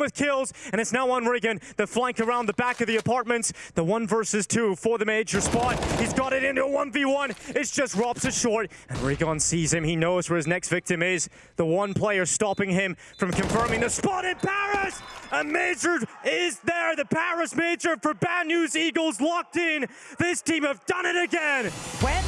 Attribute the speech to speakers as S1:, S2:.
S1: with kills, and it's now on rigoN The flank around the back of the apartments. The one versus two for the major spot. He's got it into a 1v1. It's just Robs it short, and rigoN sees him. He knows where his next victim is. The one player stopping him from confirming the spot in Paris. A major is there. The Paris major for Bad News Eagles locked in. This team have done it again.
S2: Well